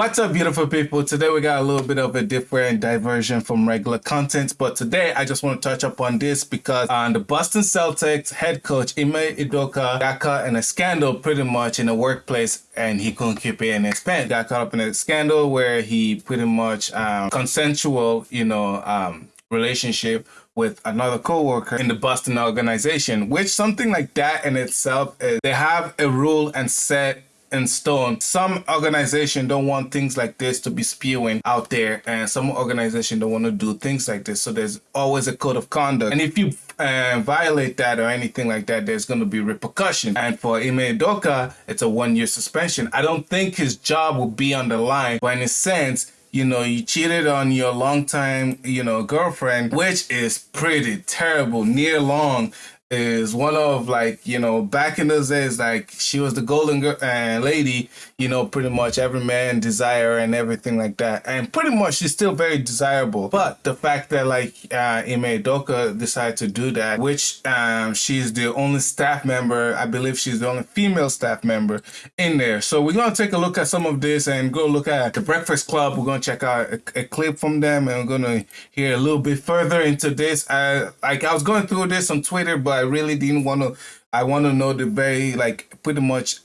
What's up, beautiful people? Today we got a little bit of a different diversion from regular content, but today I just want to touch upon this because uh, the Boston Celtics head coach Ime Udoka got caught in a scandal pretty much in the workplace and he couldn't keep it in his pants. Got caught up in a scandal where he pretty much um, consensual, you know, um, relationship with another co-worker in the Boston organization, which something like that in itself, is, they have a rule and set in stone. Some organization don't want things like this to be spewing out there and some organization don't want to do things like this. So there's always a code of conduct. And if you uh, violate that or anything like that, there's going to be repercussion. And for Ime Udoka, it's a one year suspension. I don't think his job will be on the line, but in a sense, you know, you cheated on your longtime, you know, girlfriend, which is pretty terrible, Nia Long is one of like you know back in those days like she was the golden girl uh, lady you know pretty much every man desire and everything like that. And pretty much she's still very desirable. But the fact that like uh Ime Udoka decided to do that which um she's the only staff member I believe she's the only female staff member in there. So we're gonna take a look at some of this and go look at the Breakfast Club. We're gonna check out a, a clip from them and we're gonna hear a little bit further into this. Uh, like I was going through this on Twitter but I really didn't want to. I want to know the very like pretty much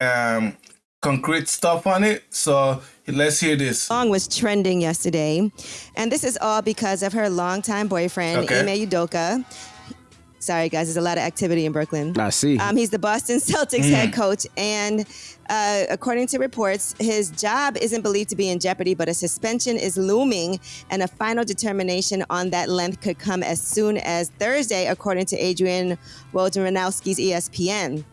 um concrete stuff on it. So let's hear this. Song was trending yesterday, and this is all because of her longtime boyfriend Okay. Ime Udoka. Sorry, guys, there's a lot of activity in Brooklyn. I see. Um, he's the Boston Celtics head coach, and uh, according to reports, his job isn't believed to be in jeopardy, but a suspension is looming, and a final determination on that length could come as soon as Thursday, according to Adrian Wojnarowski's ESPN.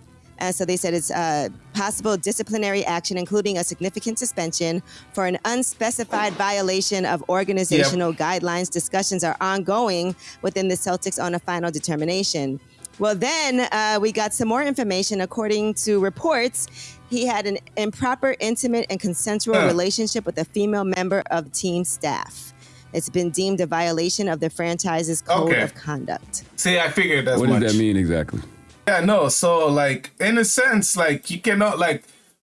And so they said it's uh, possible disciplinary action, including a significant suspension for an unspecified violation of organizational guidelines. Discussions are ongoing within the Celtics on a final determination. Well, then uh, we got some more information. According to reports, he had an improper, intimate, and consensual Huh. relationship with a female member of team staff. It's been deemed a violation of the franchise's code Okay. of conduct. See, I figured that's what much. does that mean exactly? Yeah, no. So, like, in a sense, like, you cannot, like,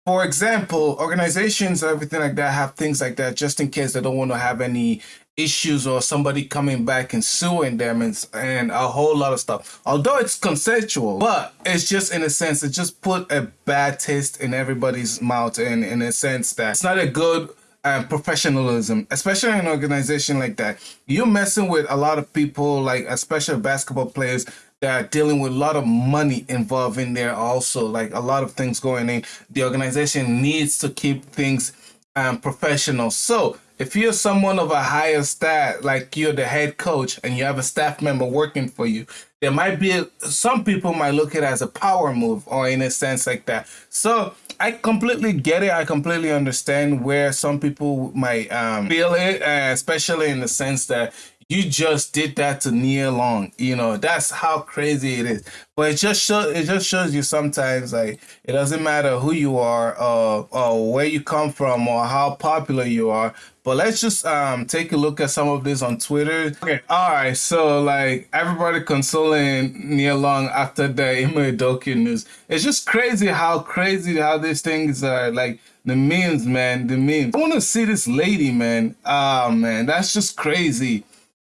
for example, organizations or everything like that have things like that just in case they don't want to have any issues or somebody coming back and suing them and, and a whole lot of stuff. Although it's consensual, but it's just in a sense, it just put a bad taste in everybody's mouth and in a sense that it's not a good um, professionalism, especially in an organization like that. You're messing with a lot of people, like especially basketball players that are dealing with a lot of money involved in there. Also, like a lot of things going in. The organization needs to keep things um, professional. So if you're someone of a higher stat, like you're the head coach and you have a staff member working for you, there might be some people might look at it as a power move or in a sense like that. So I completely get it. I completely understand where some people might um, feel it, uh, especially in the sense that you just did that to Nia Long. You know, that's how crazy it is. But it just shows it just shows you sometimes like it doesn't matter who you are or, or where you come from or how popular you are. But let's just um take a look at some of this on Twitter. Okay, all right. So like everybody consoling Nia Long after the Ime Udoka news. It's just crazy how crazy how these things are like the memes, man. The memes. I want to see this lady, man. Ah, man, that's just crazy.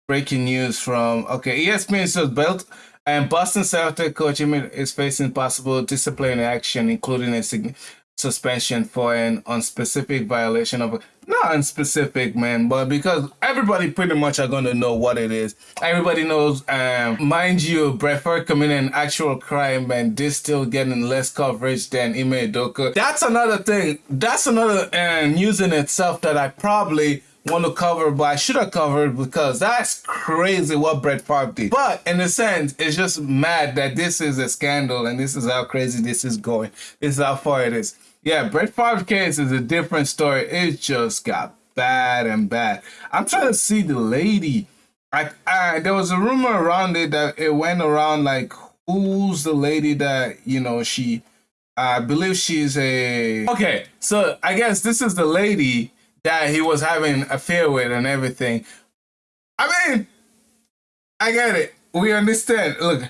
Breaking news from okay, ESPN says belt and Boston Celtics coach Ime is facing possible disciplinary action, including a suspension for an unspecific violation of not unspecific, man, but because everybody pretty much are gonna know what it is. Everybody knows. Um, mind you, Favre committing an actual crime, and this still getting less coverage than Ime Udoka. That's another thing. That's another uh, news in itself that I probably want to cover, but I should have covered because that's crazy what Brett Favre did. But in a sense, it's just mad that this is a scandal and this is how crazy this is going. This is how far it is. Yeah, Brett Favre case is a different story. It just got bad and bad. I'm trying to see the lady. I, I there was a rumor around it that it went around like who's the lady that you know she I believe she's a okay. So I guess this is the lady that he was having a affair with and everything. I mean, I get it. We understand. Look,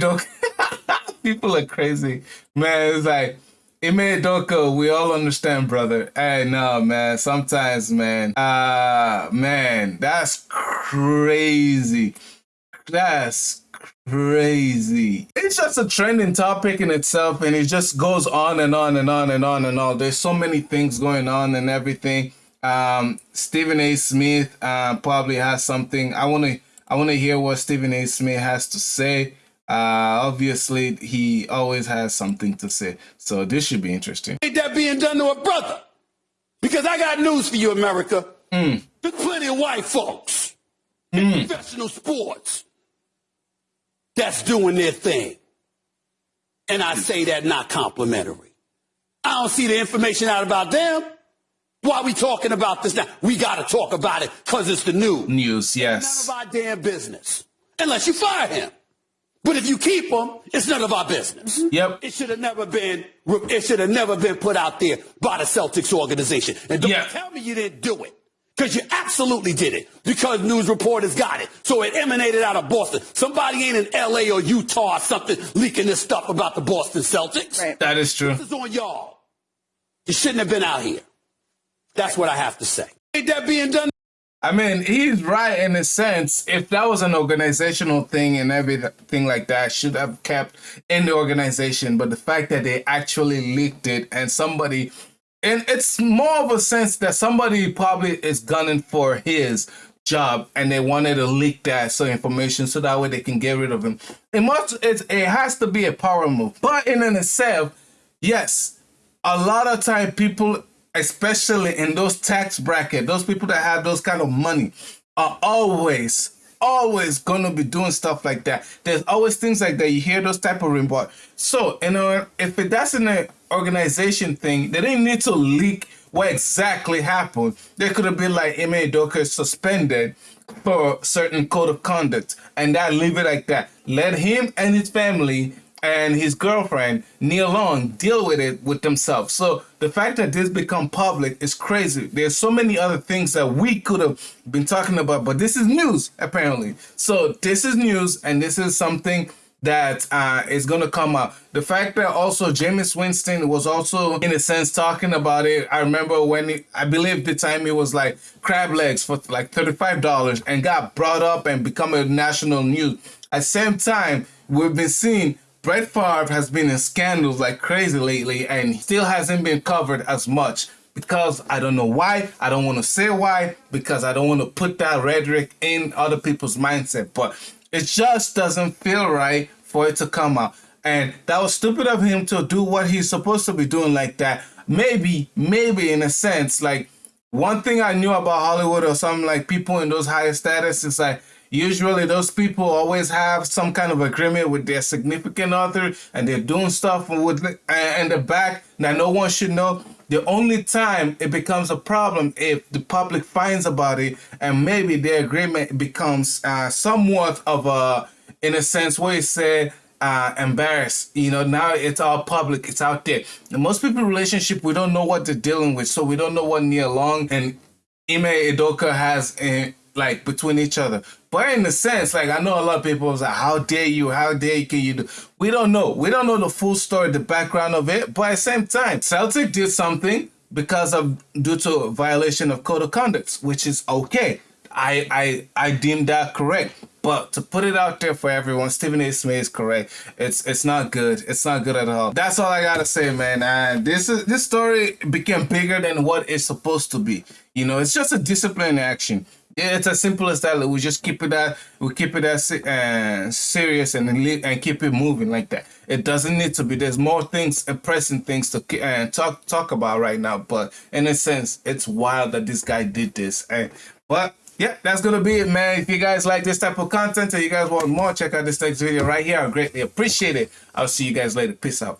Doc. People are crazy, man. It's like Ime Doko, we all understand, brother. Hey, no, man. Sometimes, man. Uh man, that's crazy. That's crazy. It's just a trending topic in itself, and it just goes on and on and on and on and on. There's so many things going on and everything. Um, Stephen A. Smith uh, probably has something. I want to. I want to hear what Stephen A. Smith has to say. Uh, obviously, he always has something to say. So this should be interesting. Ain't that being done to a brother? Because I got news for you, America. Mm. There's plenty of white folks mm. in professional sports that's doing their thing. And I say that not complimentary. I don't see the information out about them. Why are we talking about this now? We got to talk about it because it's the news. News, yes. None of our damn business. Unless you fire him. But if you keep him, it's none of our business. Mm-hmm. Yep. It should have never been. It should have never been put out there by the Celtics organization. And don't yep. tell me you didn't do it. Because you absolutely did it. Because news reporters got it. So it emanated out of Boston. Somebody ain't in LA or Utah or something leaking this stuff about the Boston Celtics. Right. That is true. This is on y'all. You shouldn't have been out here. That's what I have to say. Ain't that being done? I mean, he's right in a sense. If that was an organizational thing and everything like that, should have kept in the organization. But the fact that they actually leaked it and somebody, and it's more of a sense that somebody probably is gunning for his job and they wanted to leak that so information so that way they can get rid of him. It must, it, it has to be a power move. But in itself, yes, a lot of time people especially in those tax bracket, those people that have those kind of money are always, always gonna be doing stuff like that. There's always things like that. You hear those type of report. So, you know, if it, that's an organization thing, they didn't need to leak what exactly happened. They could have been like Ime Udoka suspended for certain code of conduct and that leave it like that. Let him and his family and his girlfriend Nia Long deal with it with themselves. So the fact that this become public is crazy. There's so many other things that we could have been talking about, but this is news apparently. So this is news, and this is something that uh, is going to come up. The fact that also Jameis Winston was also, in a sense, talking about it. I remember when he, I believe the time it was like crab legs for like $35 and got brought up and become a national news. At the same time, we've been seeing Brett Favre has been in scandals like crazy lately and still hasn't been covered as much because I don't know why. I don't want to say why because I don't want to put that rhetoric in other people's mindset. But it just doesn't feel right for it to come out. And that was stupid of him to do what he's supposed to be doing like that. Maybe, maybe in a sense, like one thing I knew about Hollywood or something like people in those higher status is like Usually, those people always have some kind of agreement with their significant other, and they're doing stuff with in the back that no one should know. The only time it becomes a problem if the public finds about it, and maybe their agreement becomes uh, somewhat of a, in a sense, where you say uh, embarrassed. You know, now it's all public, it's out there. And most people relationship, we don't know what they're dealing with, so we don't know what Nia Long and Ime Udoka has in, like between each other. But in a sense, like I know a lot of people was like, "How dare you? How dare you? Can you do?" We don't know. We don't know the full story, the background of it. But at the same time, Celtic did something because of due to violation of code of conduct, which is okay. I I I deem that correct. But to put it out there for everyone, Stephen A. Smith is correct. It's it's not good. It's not good at all. That's all I gotta say, man. And this is this story became bigger than what it's supposed to be. You know, it's just a discipline action. Yeah, it's as simple as that. We just keep it that we keep it as uh, serious and and keep it moving like that. It doesn't need to be. There's more things, uh, pressing things to uh, talk talk about right now. But in a sense, it's wild that this guy did this. And but yeah, that's gonna be it, man. If you guys like this type of content and you guys want more, check out this next video right here. I greatly appreciate it. I'll see you guys later. Peace out.